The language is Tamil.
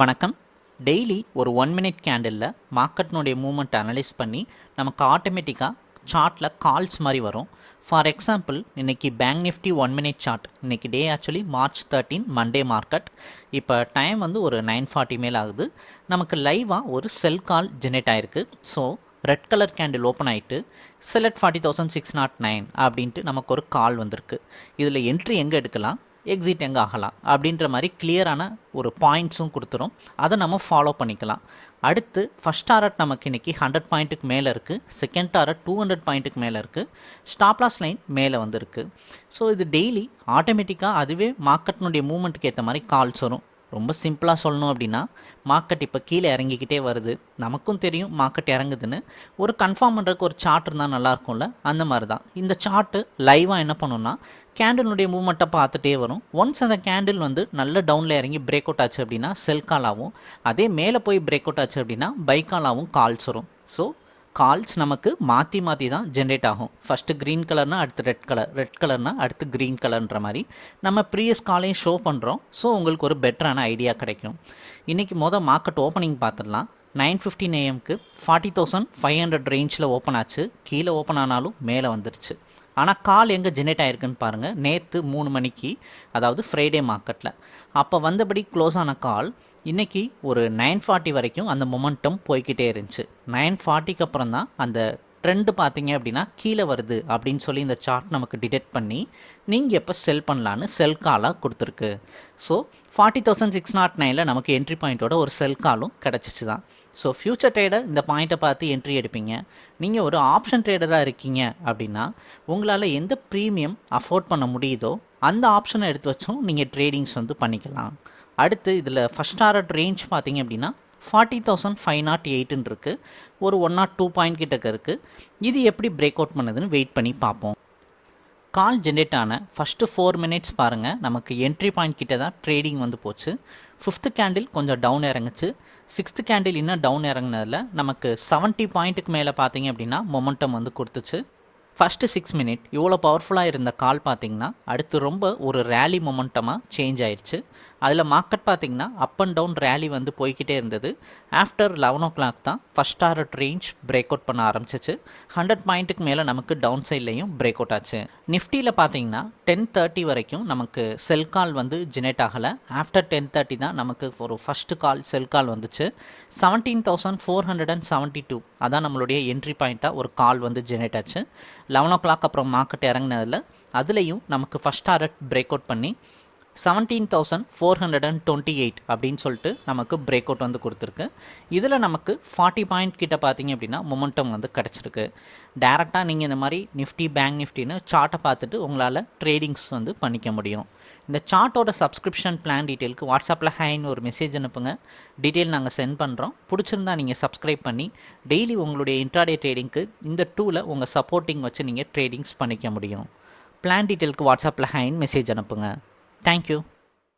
வணக்கம். டெய்லி ஒரு ஒன் மினிட் கேண்டிலில் மார்க்கெட்னுடைய மூமெண்ட் அனலைஸ் பண்ணி நமக்கு ஆட்டோமேட்டிக்காக சார்ட்டில் கால்ஸ் மாதிரி வரும். ஃபார் எக்ஸாம்பிள் இன்றைக்கி bank nifty one minute chart இன்றைக்கி day actually March thirteen Monday market இப்போ டைம் வந்து ஒரு நைன் ஃபார்ட்டி மேல் ஆகுது. நமக்கு லைவாக ஒரு செல் கால் ஜெனரேட் ஆகிருக்கு so red colour candle open ஆகிட்டு செலட் forty thousand six nought nine அப்படின்ட்டு நமக்கு ஒரு கால் வந்திருக்கு. இதில் என்ட்ரி எங்கே எடுக்கலாம்? எக்ஸிட் எங்கே ஆகலாம் அப்படின்ற மாதிரி கிளியரான ஒரு பாயிண்ட்ஸும் கொடுத்துரும். அதை நம்ம ஃபாலோ பண்ணிக்கலாம். அடுத்து ஃபஸ்ட் டாரட் நமக்கு இன்றைக்கி ஹண்ட்ரட் பாயிண்ட்டுக்கு மேலே இருக்குது செகண்ட் டாரட் டூ ஹண்ட்ரட் பாயிண்ட்டுக்கு மேலே இருக்குது ஸ்டாப்லாஸ் லைன் மேலே வந்திருக்கு. ஸோ இது டெய்லி ஆட்டோமேட்டிக்காக அதுவே மார்க்கெட்டினுடைய மூமெண்ட்டுக்கு ஏற்ற மாதிரி கால்ஸ் வரும். ரொம்ப சிம்பிளாக சொல்லணும் அப்படின்னா மார்க்கெட் இப்போ கீழே இறங்கிக்கிட்டே வருது. நமக்கும் தெரியும் மார்க்கெட் இறங்குதுன்னு. ஒரு கன்ஃபார்ம் பண்ணுறதுக்கு ஒரு சார்ட் இருந்தால் நல்லாயிருக்கும்ல அந்த மாதிரி தான் இந்த சார்ட்டு லைவாக என்ன பண்ணுன்னா கேண்டிலுடைய மூமெண்ட்டை பார்த்துட்டே வரும். ஒன்ஸ் அந்த கேண்டில் வந்து நல்ல டவுனில் இறங்கி பிரேக் அவுட் ஆச்சு அப்படின்னா செல் கால் ஆகும். அதே மேலே போய் பிரேக் அவுட் ஆச்சு அப்படின்னா பைக்காலாகவும் கால்ஸ் வரும். ஸோ கால்ஸ் நமக்கு மாற்றி மாற்றி தான் ஜென்ரேட் ஆகும். ஃபஸ்ட்டு க்ரீன் கலர்னால் அடுத்து ரெட் கலர் ரெட் கலர்னால் அடுத்து க்ரீன் கலர்ன்ற மாதிரி. நம்ம ப்ரீவியஸ் காலையும் ஷோ பண்ணுறோம் ஸோ உங்களுக்கு ஒரு பெட்டரான ஐடியா கிடைக்கும். இன்றைக்கி மொதல் மார்க்கெட் ஓப்பனிங் பார்த்துடலாம். நைன் ஃபிஃப்டின் ஏஎம்க்கு ஃபார்ட்டி தௌசண்ட் ஃபைவ் ஹண்ட்ரட் ரேஞ்சில் ஓப்பன் ஆச்சு. கீழே ஓப்பன் ஆனாலும் மேலே வந்துருச்சு. ஆனால் கால் எங்கே ஜெனரேட் ஆயிருக்குன்னு பாருங்கள் நேற்று மூணு மணிக்கு அதாவது ஃப்ரைடே மார்க்கெட்டில் அப்போ வந்தபடி க்ளோஸ் ஆன கால் இன்றைக்கி ஒரு நைன் ஃபார்ட்டி வரைக்கும் அந்த மொமெண்டம் போய்கிட்டே இருந்துச்சு. நைன் ஃபார்ட்டிக்கு அப்புறம் தான் அந்த ட்ரெண்டு பார்த்தீங்க அப்படின்னா கீழே வருது அப்படின்னு சொல்லி இந்த சார்ட் நமக்கு டிடெக்ட் பண்ணி நீங்கள் எப்போ செல் பண்ணலான்னு செல் காலாக கொடுத்துருக்கு. So forty thousand six nought நைனில் நமக்கு என்ட்ரி பாயிண்ட்டோட ஒரு செல் காலும் கிடச்சிச்சு தான் ஸோ ஃப்யூச்சர் ட்ரேடர் இந்த பாயிண்ட்டை பார்த்து என்ட்ரி எடுப்பீங்க. நீங்கள் ஒரு ஆப்ஷன் ட்ரேடராக இருக்கீங்க அப்படின்னா உங்களால் எந்த ப்ரீமியம் அஃபோர்ட் பண்ண முடியுதோ அந்த ஆப்ஷனை எடுத்து வச்சும் நீங்கள் ட்ரேடிங்ஸ் வந்து பண்ணிக்கலாம். அடுத்து இதில் ஃபஸ்ட் ஆர்டர் ரேஞ்ச் பார்த்தீங்க அப்படின்னா ஃபார்ட்டி தௌசண்ட் ஃபைவ் நாட் எயிட்டுன்னு இருக்குது ஒரு ஒன் நாட் டூ பாயிண்ட் கிட்டக்க இருக்குது இது எப்படி பிரேக் அவுட் பண்ணுதுன்னு வெயிட் பண்ணி பார்ப்போம். கால் ஜென்ரேட் ஆன ஃபஸ்ட்டு ஃபோர் மினிட்ஸ் பாருங்கள் நமக்கு என்ட்ரி பாயிண்ட் கிட்ட தான் ட்ரேடிங் வந்து போச்சு. ஃபிஃப்த்து கேண்டில் கொஞ்சம் டவுன் இறங்குச்சு. சிக்ஸ்த்து கேண்டில் இன்னும் டவுன் இறங்கினதில் நமக்கு செவன்ட்டி பாயிண்ட்டுக்கு மேலே பார்த்தீங்க அப்படின்னா மொமெண்டம் வந்து கொடுத்துச்சு. ஃபஸ்ட்டு சிக்ஸ் மினிட் இவ்வளோ பவர்ஃபுல்லாக இருந்த கால் பார்த்தீங்கன்னா அடுத்து ரொம்ப ஒரு ரேலி மொமெண்டமாக சேஞ்ச் ஆயிடுச்சு அதில் மார்க்கெட் பார்த்திங்கன்னா அப் அண்ட் டவுன் ரேலி வந்து போய்கிட்டே இருந்தது. ஆஃப்டர் லெவன் ஓ கிளாக் தான் first target range break out பண்ண ஆரம்பிச்சிச்சு. ஹண்ட்ரட் பாயிண்ட்டுக்கு மேலே நமக்கு டவுன் சைட்லேயும் பிரேக் அவுட் ஆச்சு. நிஃப்டியில் பார்த்தீங்கன்னா டென் தேர்ட்டி வரைக்கும் நமக்கு செல் கால் வந்து ஜெனரேட் ஆகலை. ஆஃப்டர் டென் தேர்ட்டி தான் நமக்கு ஒரு ஃபஸ்ட்டு கால் செல் கால் வந்துச்சு. Seventeen thousand four hundred and seventy two அதான் நம்மளுடைய என்ட்ரி பாயிண்ட்டாக ஒரு கால் வந்து ஜெனரேட் ஆச்சு. லெவன் ஓ கிளாக் அப்புறம் மார்க்கெட் இறங்கினதில் அதுலேயும் நமக்கு ஃபஸ்ட் டாரட் பிரேக் அவுட் பண்ணி seventeen thousand four hundred and twenty eight அப்படின்னு சொல்லிட்டு நமக்கு பிரேக் அவுட் வந்து கொடுத்துருக்கு. இதில் நமக்கு ஃபார்ட்டி பாயிண்ட் கிட்ட பார்த்தீங்க அப்படின்னா மொமெண்டம் வந்து கிடச்சிருக்கு. டேரெக்டாக நீங்கள் இந்த மாதிரி நிஃப்டி பேங்க் நிஃப்டின்னு சார்ட்டை பார்த்துட்டு உங்களால் ட்ரேடிங்ஸ் வந்து பண்ணிக்க முடியும். இந்த சார்ட்டோட சப்ஸ்கிரிப்ஷன் பிளான் டீட்டெயிலுக்கு வாட்ஸ்அப்பில் ஹைன்னு ஒரு மெசேஜ் அனுப்புங்க. டீட்டெயில் நாங்கள் சென்ட் பண்ணுறோம் பிடிச்சிருந்தா நீங்கள் சப்ஸ்கிரைப் பண்ணி டெய்லி உங்களுடைய இன்ட்ராடே ட்ரேடிங்க்கு இந்த டூவில் உங்கள் சப்போர்ட்டிங் வச்சு நீங்கள் ட்ரேடிங்ஸ் பண்ணிக்க முடியும். பிளான் டீட்டெயிலுக்கு வாட்ஸ்அப்பில் ஹேன் மெசேஜ் அனுப்புங்க. Thank you.